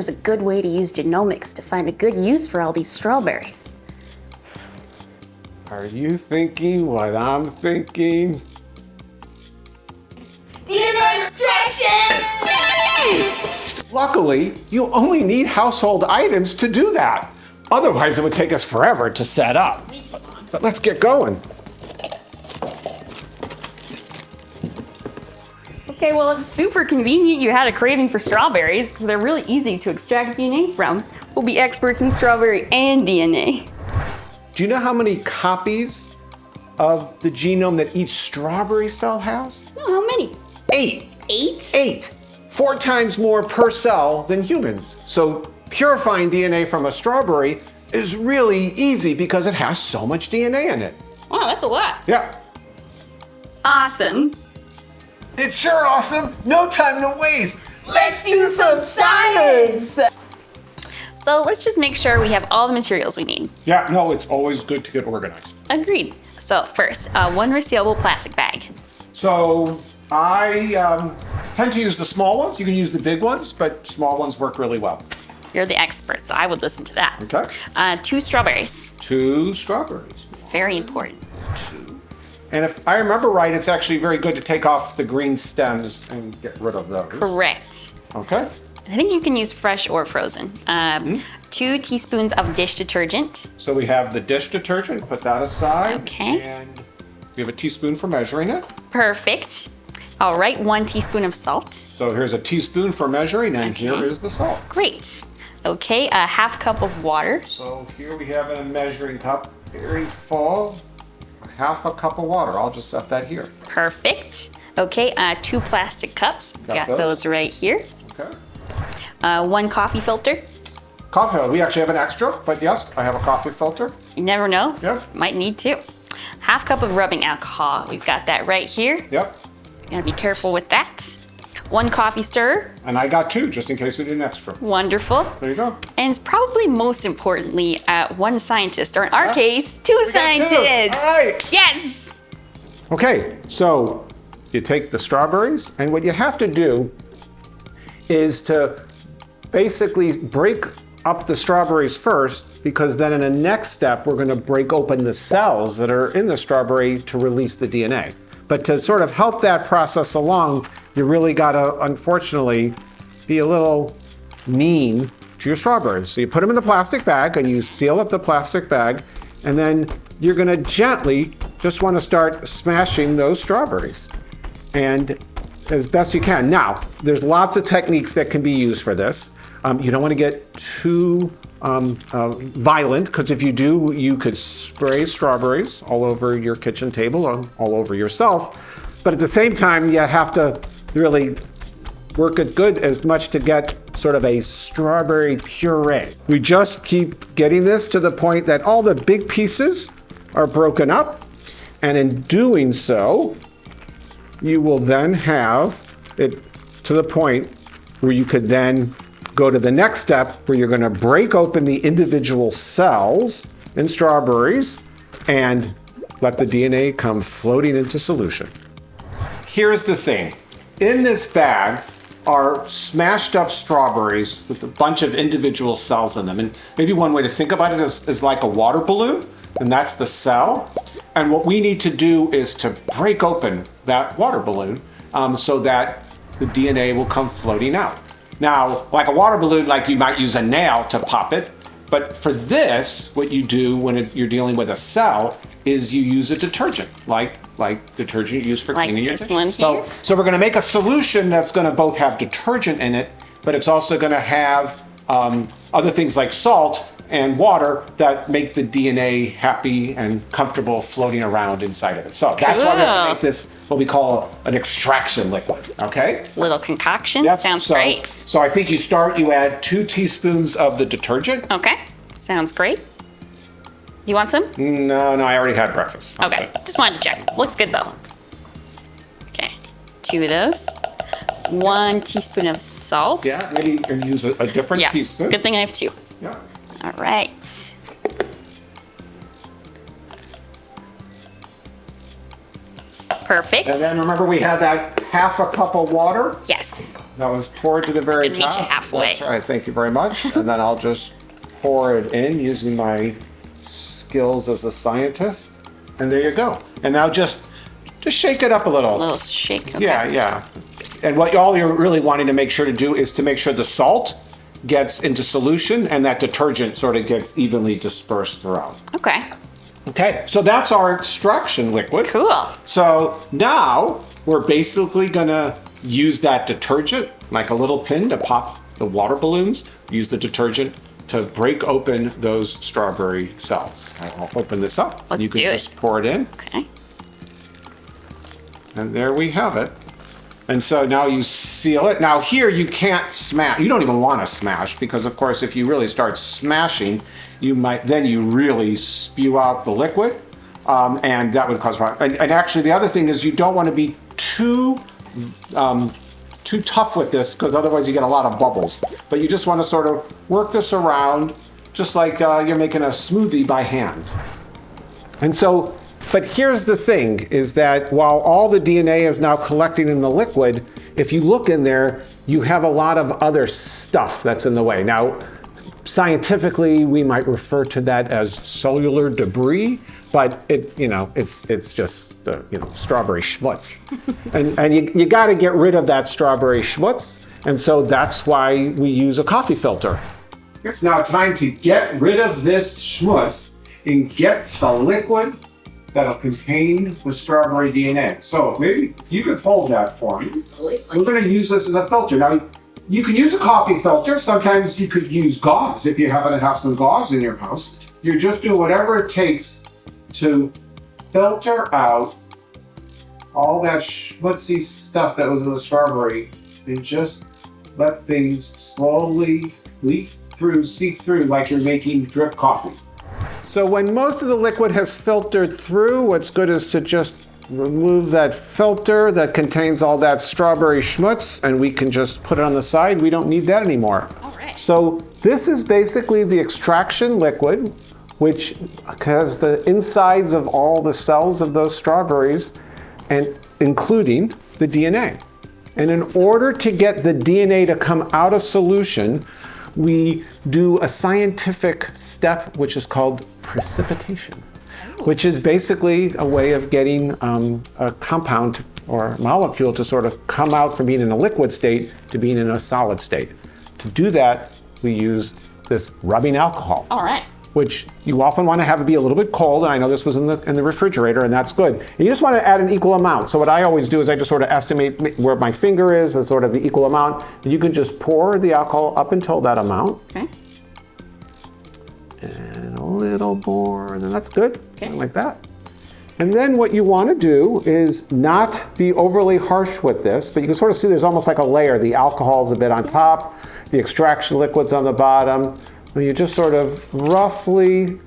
is a good way to use genomics to find a good use for all these strawberries. Are you thinking what I'm thinking? DNA extraction! Luckily, you only need household items to do that. Otherwise, it would take us forever to set up. But let's get going. Okay, well, it's super convenient you had a craving for strawberries because they're really easy to extract DNA from. We'll be experts in strawberry and DNA. Do you know how many copies of the genome that each strawberry cell has? Oh, how many? Eight. Eight? Eight. Four times more per cell than humans. So purifying DNA from a strawberry is really easy because it has so much DNA in it. Wow, that's a lot. Yeah. Awesome. It's sure awesome. No time to waste. Let's do some science! So let's just make sure we have all the materials we need. Yeah, no, it's always good to get organized. Agreed. So first, uh, one resealable plastic bag. So I um, tend to use the small ones. You can use the big ones, but small ones work really well. You're the expert, so I would listen to that. Okay. Uh, two strawberries. Two strawberries. Very important. And if I remember right, it's actually very good to take off the green stems and get rid of those. Correct. Okay. I think you can use fresh or frozen. Um, Two teaspoons of dish detergent. So we have the dish detergent, put that aside. Okay. And we have a teaspoon for measuring it. Perfect. All right, one teaspoon of salt. So here's a teaspoon for measuring, and here Okay. is the salt. Great. Okay, a half cup of water. So here we have a measuring cup, very full, half a cup of water. I'll just set that here. Perfect. Okay, uh, two plastic cups. Got Got those. those right here. Okay. Uh, one coffee filter. Coffee, filter. we actually have an extra, but yes, I have a coffee filter. You never know. Yep. Might need to. Half cup of rubbing alcohol. We've got that right here. Yep. Gotta be careful with that. One coffee stirrer. And I got two, just in case we need an extra. Wonderful. There you go. And probably most importantly, uh, one scientist, or in our case, two two. scientists. Right. Yes. Okay, so you take the strawberries, and what you have to do is to basically break up the strawberries first, because then in the next step, we're gonna break open the cells that are in the strawberry to release the DNA. But to sort of help that process along, you really gotta, unfortunately, be a little mean to your strawberries. So you put them in the plastic bag and you seal up the plastic bag, and then you're gonna gently just wanna start smashing those strawberries. And as best you can. Now, there's lots of techniques that can be used for this. Um, you don't wanna get too um, uh, violent, because if you do, you could spray strawberries all over your kitchen table, or all over yourself. But at the same time, you have to really work it good as much to get sort of a strawberry puree. We just keep getting this to the point that all the big pieces are broken up. And in doing so, you will then have it to the point where you could then go to the next step where you're going to break open the individual cells in strawberries and let the DNA come floating into solution. Here's the thing. In this bag are smashed up strawberries with a bunch of individual cells in them. And maybe one way to think about it is, is like a water balloon, and that's the cell. And what we need to do is to break open that water balloon um, so that the DNA will come floating out. Now, like a water balloon, like you might use a nail to pop it, but for this, what you do when it, you're dealing with a cell is you use a detergent, like like detergent used for Like cleaning your this dishes. one So, here? so we're going to make a solution that's going to both have detergent in it, but it's also going to have um, other things like salt and water that make the DNA happy and comfortable floating around inside of it. So that's why we have to make this what we call an extraction liquid. Okay. Little concoction. Yep, Sounds so, great. So I think you start. You add two teaspoons of the detergent. Okay. Sounds great. You want some? No, no, I already had breakfast. Okay. Just wanted to check. Looks good though. Okay. Two of those. One teaspoon of salt. Yeah, maybe you can use a, a different Yes. teaspoon. Good thing I have two. Yeah. All right. Perfect. And then remember we had that half a cup of water. yes. That was poured to the very top. halfway. That's right. Thank you very much. and then I'll just pour it in using my skills as a scientist. And there you go. And now just just shake it up a little. A little shake. Okay. Yeah, yeah. And what all you're really wanting to make sure to do is to make sure the salt gets into solution and that detergent sort of gets evenly dispersed throughout. Okay. Okay, so that's our extraction liquid. Cool. So now we're basically gonna use that detergent, like a little pin to pop the water balloons, use the detergent to break open those strawberry cells. I'll open this up. Let's you can it. just pour it in, Okay. and there we have it. And so now you seal it. Now here you can't smash, you don't even wanna smash because of course if you really start smashing, you might, then you really spew out the liquid. Um, and that would cause problem. And, and actually the other thing is you don't wanna be too, um, too tough with this because otherwise you get a lot of bubbles. But you just wanna sort of work this around just like uh, you're making a smoothie by hand. And so, but here's the thing, is that while all the DNA is now collecting in the liquid, if you look in there, you have a lot of other stuff that's in the way. Now, scientifically, we might refer to that as cellular debris, but it, you know, it's it's just the, you know, strawberry schmutz. and and you, you gotta get rid of that strawberry schmutz, and so that's why we use a coffee filter. It's now time to get rid of this schmutz and get the liquid that'll contain the strawberry DNA. So maybe you could hold that for me. We're going to use this as a filter. Now, you can use a coffee filter. Sometimes you could use gauze if you happen to have some gauze in your house. You're just do whatever it takes to filter out all that schmutzy stuff that was in the strawberry and just let things slowly leak through, seep through like you're making drip coffee. So when most of the liquid has filtered through, what's good is to just remove that filter that contains all that strawberry schmutz and we can just put it on the side. We don't need that anymore. All right. So this is basically the extraction liquid, which has the insides of all the cells of those strawberries and including the DNA. And in order to get the DNA to come out of solution, we do a scientific step which is called precipitation, which is basically a way of getting um, a compound or molecule to sort of come out from being in a liquid state to being in a solid state. To do that, we use this rubbing alcohol All right. which you often want to have it be a little bit cold. And I know this was in the, in the refrigerator, and that's good. And you just want to add an equal amount. So what I always do is I just sort of estimate where my finger is and sort of the equal amount. And you can just pour the alcohol up until that amount. Okay. And a little more, and then that's good. Okay. Like that. And then what you want to do is not be overly harsh with this, but you can sort of see there's almost like a layer. The alcohol is a bit on top, the extraction liquid's on the bottom. And you just sort of roughly,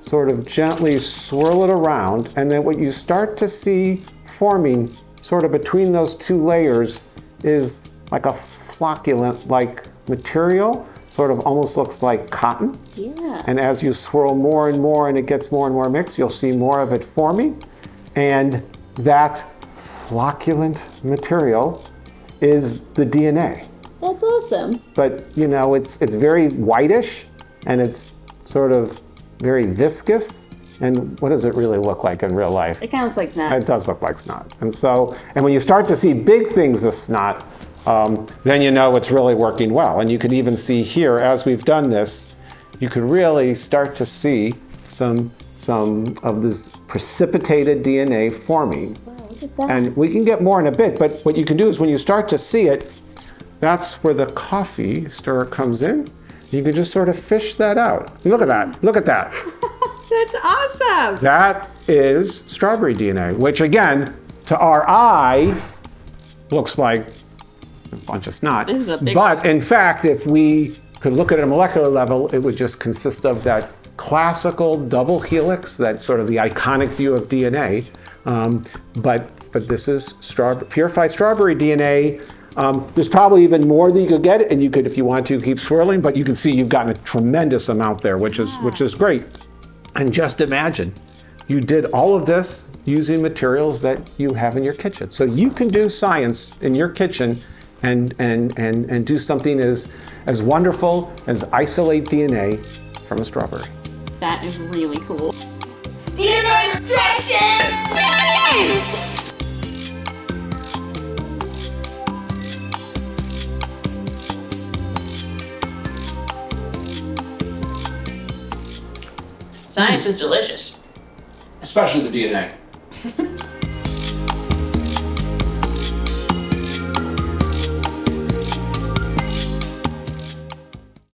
sort of gently swirl it around. And then what you start to see forming sort of between those two layers is like a flocculent-like material, sort of almost looks like cotton. Yeah. And as you swirl more and more and it gets more and more mixed, you'll see more of it forming. And that flocculent material is the DNA. That's awesome. But you know, it's it's very whitish and it's sort of very viscous. And what does it really look like in real life? It kind of looks like snot. It does look like snot. And so, and when you start to see big things as snot, um, then you know it's really working well. And you can even see here, as we've done this, you can really start to see some, some of this precipitated DNA forming. That. And we can get more in a bit, but what you can do is when you start to see it, that's where the coffee stirrer comes in. You can just sort of fish that out. Look at that, look at that. That's awesome. That is strawberry DNA, which again, to our eye, looks like a bunch of snot. This is a big but in fact, if we could look at it a molecular level, it would just consist of that classical double helix, that sort of the iconic view of DNA. Um, but but this is straw, purified strawberry DNA. Um, there's probably even more that you could get, and you could, if you want to, keep swirling. But you can see you've gotten a tremendous amount there, which is which is great. And just imagine, you did all of this using materials that you have in your kitchen. So you can do science in your kitchen and, and, and, and do something as, as wonderful as isolate DNA from a strawberry. That is really cool. DNA extractions! Yay! Science is delicious. Especially the DNA.